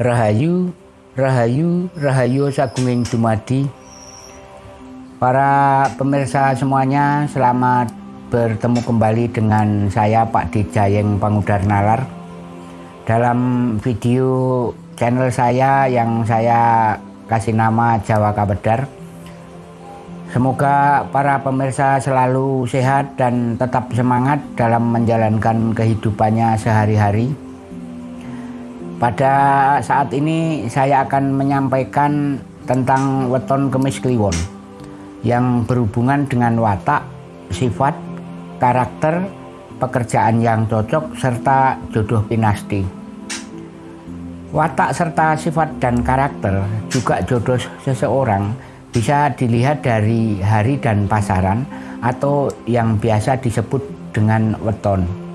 Rahayu, Rahayu, Rahayu Sagunging Dumadi. Para pemirsa semuanya, selamat bertemu kembali dengan saya Pak Dijayeng Pangudar Nalar. Dalam video channel saya yang saya kasih nama Jawa Kabedar. Semoga para pemirsa selalu sehat dan tetap semangat dalam menjalankan kehidupannya sehari-hari. Pada saat ini saya akan menyampaikan tentang weton kemis kliwon yang berhubungan dengan watak, sifat, karakter, pekerjaan yang cocok, serta jodoh pinasti. Watak serta sifat dan karakter juga jodoh seseorang bisa dilihat dari hari dan pasaran atau yang biasa disebut dengan weton.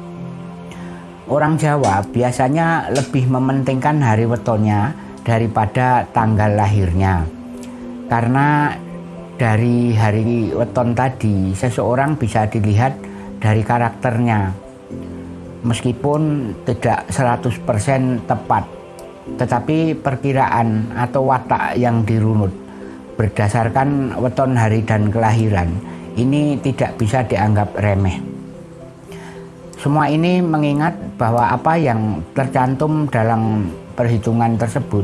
Orang Jawa biasanya lebih mementingkan hari wetonnya daripada tanggal lahirnya. Karena dari hari weton tadi seseorang bisa dilihat dari karakternya. Meskipun tidak 100% tepat, tetapi perkiraan atau watak yang dirunut berdasarkan weton hari dan kelahiran ini tidak bisa dianggap remeh. Semua ini mengingat bahwa apa yang tercantum dalam perhitungan tersebut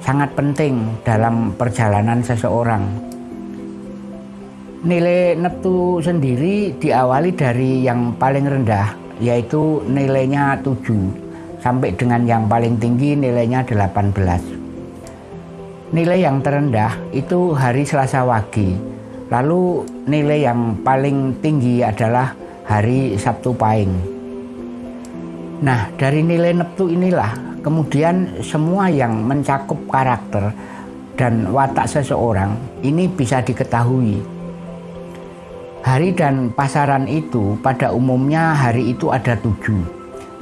sangat penting dalam perjalanan seseorang. Nilai neptu sendiri diawali dari yang paling rendah yaitu nilainya 7 sampai dengan yang paling tinggi nilainya 18. Nilai yang terendah itu hari Selasa Wage. Lalu nilai yang paling tinggi adalah hari Sabtu Pahing. Nah, dari nilai neptu inilah kemudian semua yang mencakup karakter dan watak seseorang ini bisa diketahui. Hari dan pasaran itu pada umumnya hari itu ada tujuh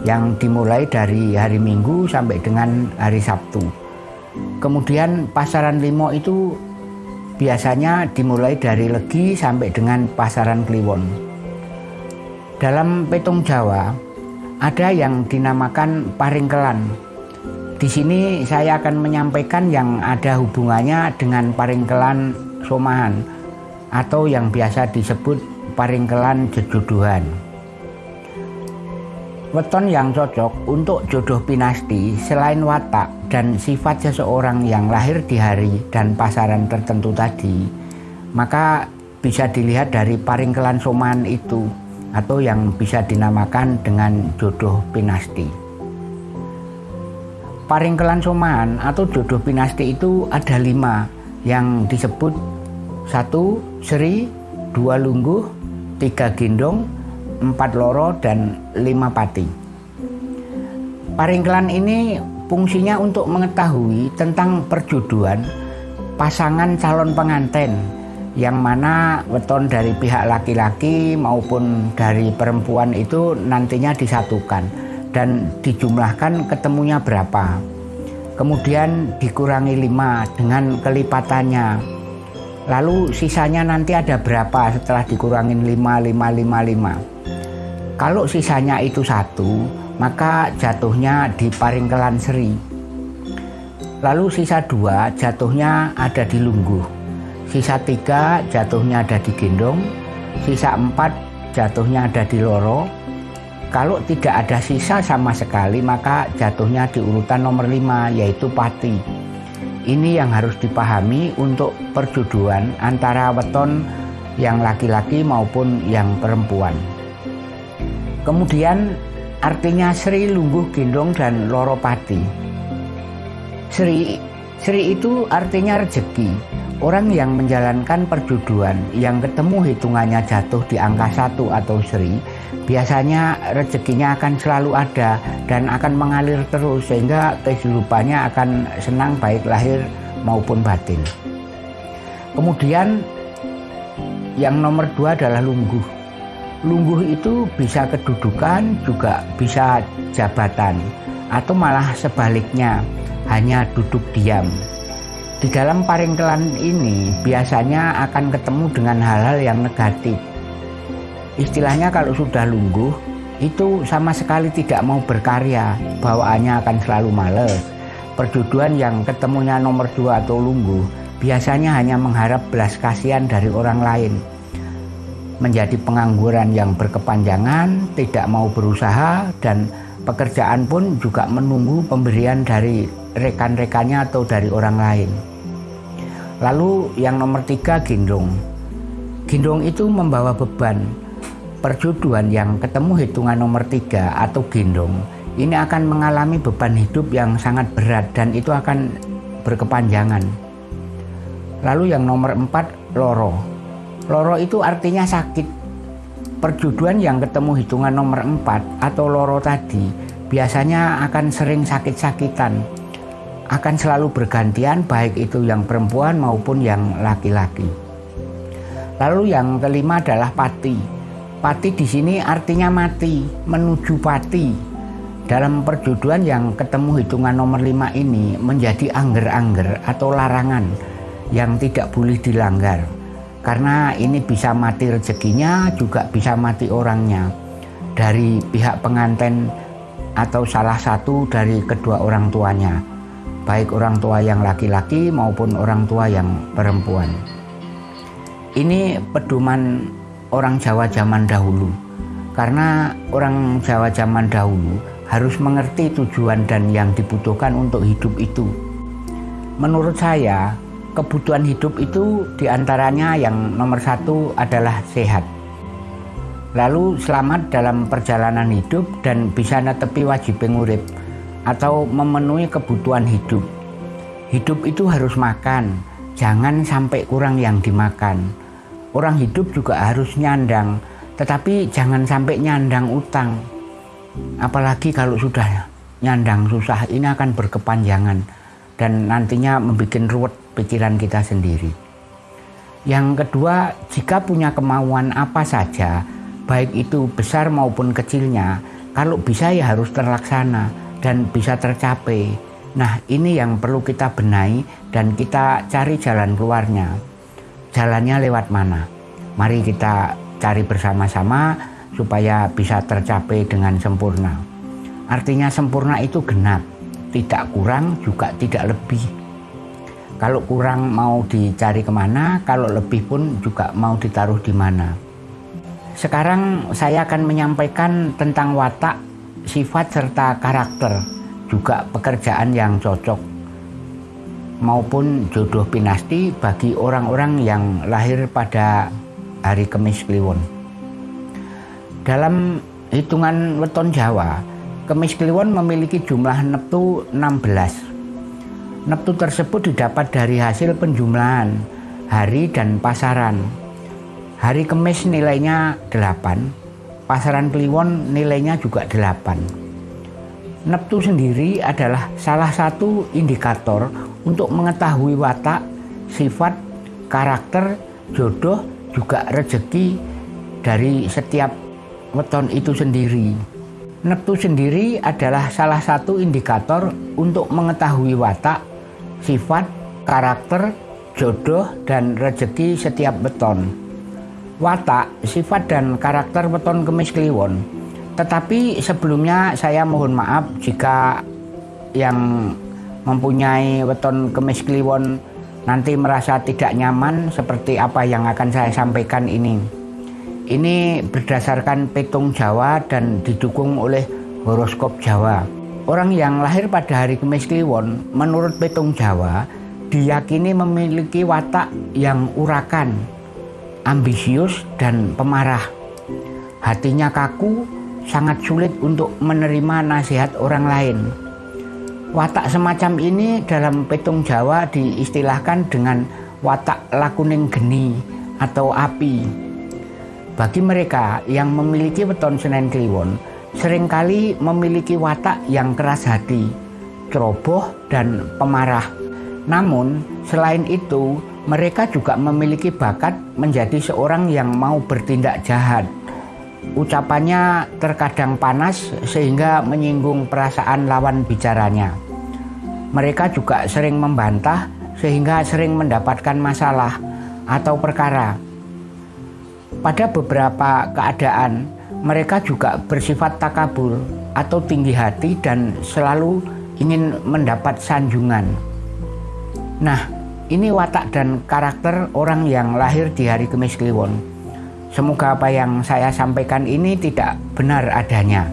yang dimulai dari hari Minggu sampai dengan hari Sabtu. Kemudian pasaran limo itu biasanya dimulai dari Legi sampai dengan pasaran Kliwon. Dalam petung Jawa, ada yang dinamakan paringkelan. Di sini saya akan menyampaikan yang ada hubungannya dengan paringkelan somahan atau yang biasa disebut paringkelan jejodohan. Weton yang cocok untuk jodoh pinasti selain watak dan sifat seseorang yang lahir di hari dan pasaran tertentu tadi, maka bisa dilihat dari paringkelan somahan itu atau yang bisa dinamakan dengan jodoh pinasti. Paringkelan soman atau jodoh pinasti itu ada lima yang disebut satu seri, dua lungguh, tiga gendong, empat loro, dan lima pati. Paringkelan ini fungsinya untuk mengetahui tentang perjodohan pasangan calon pengantin yang mana weton dari pihak laki-laki maupun dari perempuan itu nantinya disatukan dan dijumlahkan ketemunya berapa. Kemudian dikurangi lima dengan kelipatannya. Lalu sisanya nanti ada berapa setelah dikurangin lima lima lima lima. Kalau sisanya itu satu maka jatuhnya di paringkelan seri. Lalu sisa dua jatuhnya ada di lungguh sisa tiga jatuhnya ada di gendong, sisa empat jatuhnya ada di loro. Kalau tidak ada sisa sama sekali maka jatuhnya di urutan nomor lima yaitu pati. Ini yang harus dipahami untuk perjodohan antara weton yang laki-laki maupun yang perempuan. Kemudian artinya Sri Lungguh Gendong dan Loro Pati. Sri Sri itu artinya rezeki Orang yang menjalankan perjuduan yang ketemu hitungannya jatuh di angka satu atau seri, biasanya rezekinya akan selalu ada dan akan mengalir terus sehingga kehidupannya akan senang baik lahir maupun batin. Kemudian yang nomor dua adalah lungguh. Lungguh itu bisa kedudukan juga bisa jabatan atau malah sebaliknya hanya duduk diam di dalam paringkelan ini biasanya akan ketemu dengan hal-hal yang negatif. Istilahnya kalau sudah lungguh, itu sama sekali tidak mau berkarya, bawaannya akan selalu males. Perjodohan yang ketemunya nomor dua atau lunggu biasanya hanya mengharap belas kasihan dari orang lain. Menjadi pengangguran yang berkepanjangan, tidak mau berusaha, dan pekerjaan pun juga menunggu pemberian dari rekan-rekannya atau dari orang lain. Lalu yang nomor tiga gendong. Gendong itu membawa beban. Perjodohan yang ketemu hitungan nomor tiga atau gendong ini akan mengalami beban hidup yang sangat berat dan itu akan berkepanjangan. Lalu yang nomor empat, loro. Loro itu artinya sakit. Perjuduan yang ketemu hitungan nomor empat atau loro tadi biasanya akan sering sakit-sakitan. Akan selalu bergantian baik itu yang perempuan maupun yang laki-laki. Lalu yang kelima adalah pati. Pati di sini artinya mati, menuju pati dalam perjodohan yang ketemu hitungan nomor 5 ini menjadi angger-angger atau larangan yang tidak boleh dilanggar karena ini bisa mati rezekinya juga bisa mati orangnya dari pihak pengantin atau salah satu dari kedua orang tuanya baik orang tua yang laki-laki maupun orang tua yang perempuan ini pedoman orang Jawa zaman dahulu karena orang Jawa zaman dahulu harus mengerti tujuan dan yang dibutuhkan untuk hidup itu. Menurut saya, kebutuhan hidup itu di antaranya yang nomor satu adalah sehat. Lalu selamat dalam perjalanan hidup dan bisa netepi wajib pengurip atau memenuhi kebutuhan hidup. Hidup itu harus makan, jangan sampai kurang yang dimakan. Orang hidup juga harus nyandang, tetapi jangan sampai nyandang utang apalagi kalau sudah nyandang susah ini akan berkepanjangan dan nantinya membuat ruwet pikiran kita sendiri. Yang kedua, jika punya kemauan apa saja, baik itu besar maupun kecilnya, kalau bisa ya harus terlaksana dan bisa tercapai. Nah, ini yang perlu kita benahi dan kita cari jalan keluarnya. Jalannya lewat mana? Mari kita cari bersama-sama supaya bisa tercapai dengan sempurna. Artinya sempurna itu genap, tidak kurang juga tidak lebih. Kalau kurang mau dicari ke mana, kalau lebih pun juga mau ditaruh di mana. Sekarang saya akan menyampaikan tentang watak, sifat serta karakter, juga pekerjaan yang cocok maupun jodoh pinasti bagi orang-orang yang lahir pada hari Kemis Kliwon. Dalam hitungan weton Jawa, Kemis Kliwon memiliki jumlah neptu 16. Neptu tersebut didapat dari hasil penjumlahan hari dan pasaran. Hari Kemis nilainya 8, pasaran Kliwon nilainya juga 8. Neptu sendiri adalah salah satu indikator untuk mengetahui watak, sifat, karakter, jodoh, juga rezeki dari setiap weton itu sendiri. Neptu sendiri adalah salah satu indikator untuk mengetahui watak, sifat, karakter, jodoh, dan rezeki setiap weton. Watak, sifat, dan karakter weton kemis kliwon. Tetapi sebelumnya saya mohon maaf jika yang mempunyai weton kemis kliwon nanti merasa tidak nyaman seperti apa yang akan saya sampaikan ini. Ini berdasarkan petung Jawa dan didukung oleh horoskop Jawa. Orang yang lahir pada hari Kemis Kliwon menurut petung Jawa diyakini memiliki watak yang urakan, ambisius dan pemarah. Hatinya kaku, sangat sulit untuk menerima nasihat orang lain. Watak semacam ini dalam petung Jawa diistilahkan dengan watak lakuning geni atau api. Bagi mereka yang memiliki weton Senen Kliwon, sering kali memiliki watak yang keras hati, ceroboh, dan pemarah. Namun, selain itu, mereka juga memiliki bakat menjadi seorang yang mau bertindak jahat. Ucapannya terkadang panas sehingga menyinggung perasaan lawan bicaranya. Mereka juga sering membantah sehingga sering mendapatkan masalah atau perkara pada beberapa keadaan, mereka juga bersifat takabur atau tinggi hati dan selalu ingin mendapat sanjungan. Nah, ini watak dan karakter orang yang lahir di hari Kemis Kliwon. Semoga apa yang saya sampaikan ini tidak benar adanya.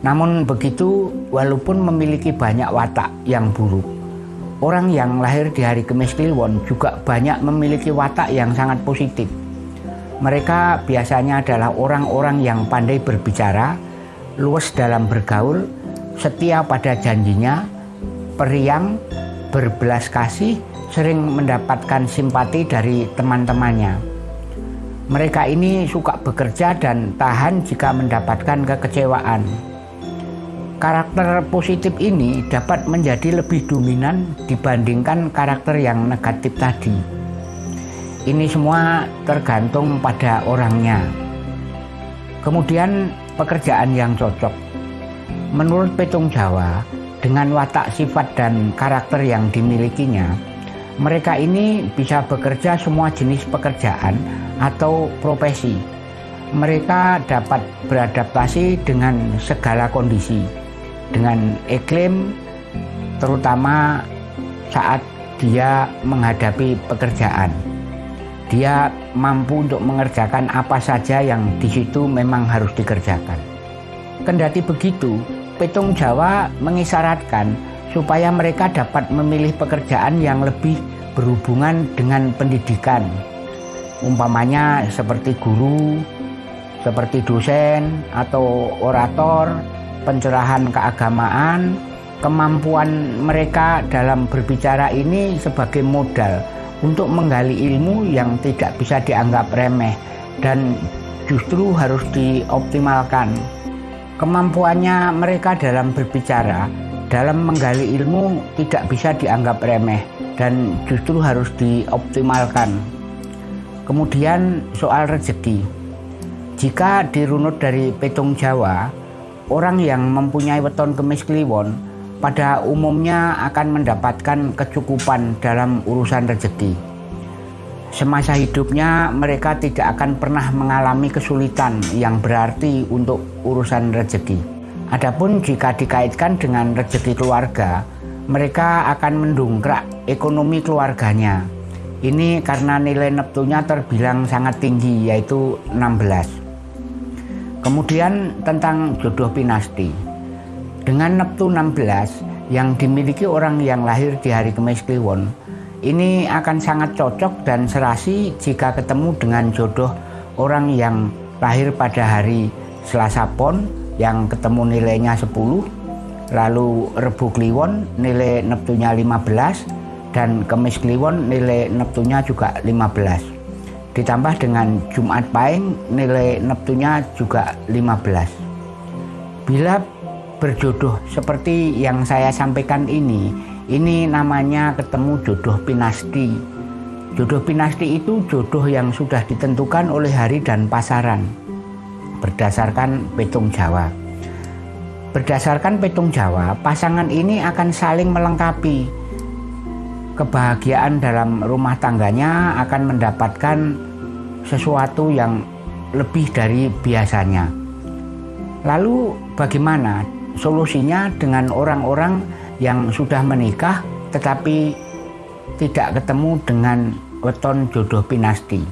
Namun begitu, walaupun memiliki banyak watak yang buruk, orang yang lahir di hari Kemis Kliwon juga banyak memiliki watak yang sangat positif. Mereka biasanya adalah orang-orang yang pandai berbicara, luas dalam bergaul, setia pada janjinya, periang, berbelas kasih, sering mendapatkan simpati dari teman-temannya. Mereka ini suka bekerja dan tahan jika mendapatkan kekecewaan. Karakter positif ini dapat menjadi lebih dominan dibandingkan karakter yang negatif tadi. Ini semua tergantung pada orangnya. Kemudian pekerjaan yang cocok. Menurut Petung Jawa, dengan watak sifat dan karakter yang dimilikinya, mereka ini bisa bekerja semua jenis pekerjaan atau profesi. Mereka dapat beradaptasi dengan segala kondisi dengan iklim terutama saat dia menghadapi pekerjaan. Dia mampu untuk mengerjakan apa saja yang di situ memang harus dikerjakan. Kendati begitu, Petung Jawa mengisyaratkan supaya mereka dapat memilih pekerjaan yang lebih berhubungan dengan pendidikan. Umpamanya seperti guru, seperti dosen atau orator pencerahan keagamaan, kemampuan mereka dalam berbicara ini sebagai modal untuk menggali ilmu yang tidak bisa dianggap remeh dan justru harus dioptimalkan. Kemampuannya mereka dalam berbicara, dalam menggali ilmu tidak bisa dianggap remeh dan justru harus dioptimalkan. Kemudian soal rezeki. Jika dirunut dari petung Jawa, Orang yang mempunyai weton kemis kliwon pada umumnya akan mendapatkan kecukupan dalam urusan rezeki. Semasa hidupnya mereka tidak akan pernah mengalami kesulitan yang berarti untuk urusan rezeki. Adapun jika dikaitkan dengan rezeki keluarga, mereka akan mendongkrak ekonomi keluarganya. Ini karena nilai neptunya terbilang sangat tinggi yaitu 16. Kemudian tentang jodoh pinasti. Dengan Neptu 16 yang dimiliki orang yang lahir di hari Kemis Kliwon, ini akan sangat cocok dan serasi jika ketemu dengan jodoh orang yang lahir pada hari Selasa Pon yang ketemu nilainya 10, lalu Rebu Kliwon nilai Neptunya 15, dan Kemis Kliwon nilai Neptunya juga 15 ditambah dengan Jumat Pahing nilai neptunya juga 15 bila berjodoh seperti yang saya sampaikan ini ini namanya ketemu jodoh pinasti. Jodoh pinasti itu jodoh yang sudah ditentukan oleh hari dan pasaran. Berdasarkan petung Jawa. Berdasarkan petung Jawa pasangan ini akan saling melengkapi. Kebahagiaan dalam rumah tangganya akan mendapatkan sesuatu yang lebih dari biasanya. Lalu bagaimana solusinya dengan orang-orang yang sudah menikah tetapi tidak ketemu dengan weton jodoh pinasti?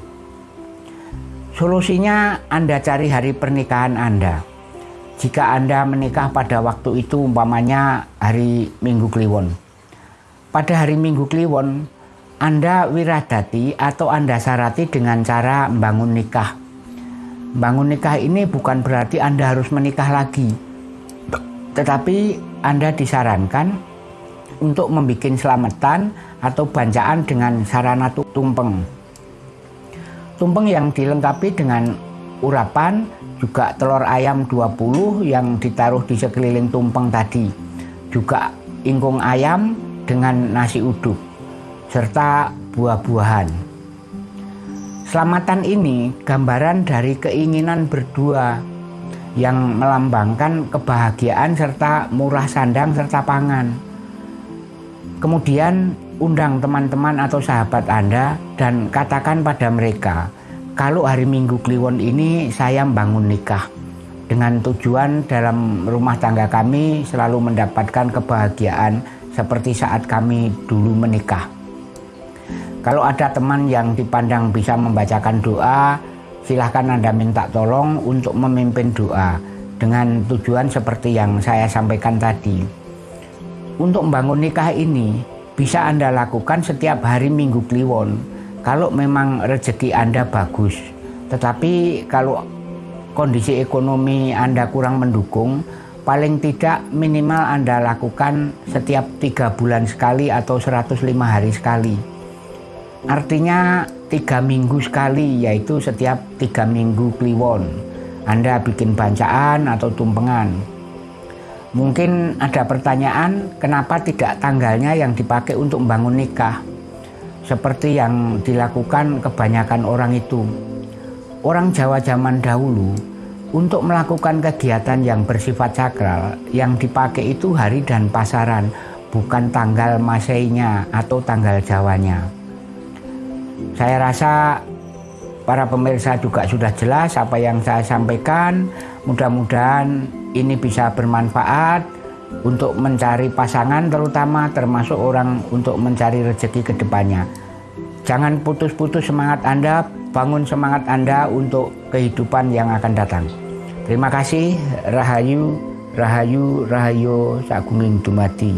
Solusinya Anda cari hari pernikahan Anda. Jika Anda menikah pada waktu itu umpamanya hari Minggu Kliwon. Pada hari Minggu Kliwon anda wiradati atau Anda syarati dengan cara membangun nikah. Bangun nikah ini bukan berarti Anda harus menikah lagi. Tetapi Anda disarankan untuk membuat selamatan atau bancaan dengan sarana tumpeng. Tumpeng yang dilengkapi dengan urapan juga telur ayam 20 yang ditaruh di sekeliling tumpeng tadi. Juga ingkung ayam dengan nasi uduk serta buah-buahan. Selamatan ini gambaran dari keinginan berdua yang melambangkan kebahagiaan serta murah sandang serta pangan. Kemudian undang teman-teman atau sahabat Anda dan katakan pada mereka, kalau hari Minggu Kliwon ini saya membangun nikah. dengan tujuan dalam rumah tangga kami selalu mendapatkan kebahagiaan seperti saat kami dulu menikah. Kalau ada teman yang dipandang bisa membacakan doa, silahkan Anda minta tolong untuk memimpin doa dengan tujuan seperti yang saya sampaikan tadi. Untuk membangun nikah ini bisa Anda lakukan setiap hari Minggu Kliwon kalau memang rezeki Anda bagus. Tetapi kalau kondisi ekonomi Anda kurang mendukung, paling tidak minimal Anda lakukan setiap tiga bulan sekali atau 105 hari sekali. Artinya tiga minggu sekali, yaitu setiap tiga minggu kliwon. Anda bikin bancaan atau tumpengan. Mungkin ada pertanyaan, kenapa tidak tanggalnya yang dipakai untuk membangun nikah? Seperti yang dilakukan kebanyakan orang itu orang Jawa zaman dahulu untuk melakukan kegiatan yang bersifat sakral yang dipakai itu hari dan pasaran bukan tanggal masainya atau tanggal Jawanya saya rasa para pemirsa juga sudah jelas apa yang saya sampaikan mudah-mudahan ini bisa bermanfaat untuk mencari pasangan terutama termasuk orang untuk mencari rezeki ke depannya jangan putus-putus semangat Anda bangun semangat Anda untuk kehidupan yang akan datang. Terima kasih, Rahayu, Rahayu, Rahayu, Sagunging Dumadi.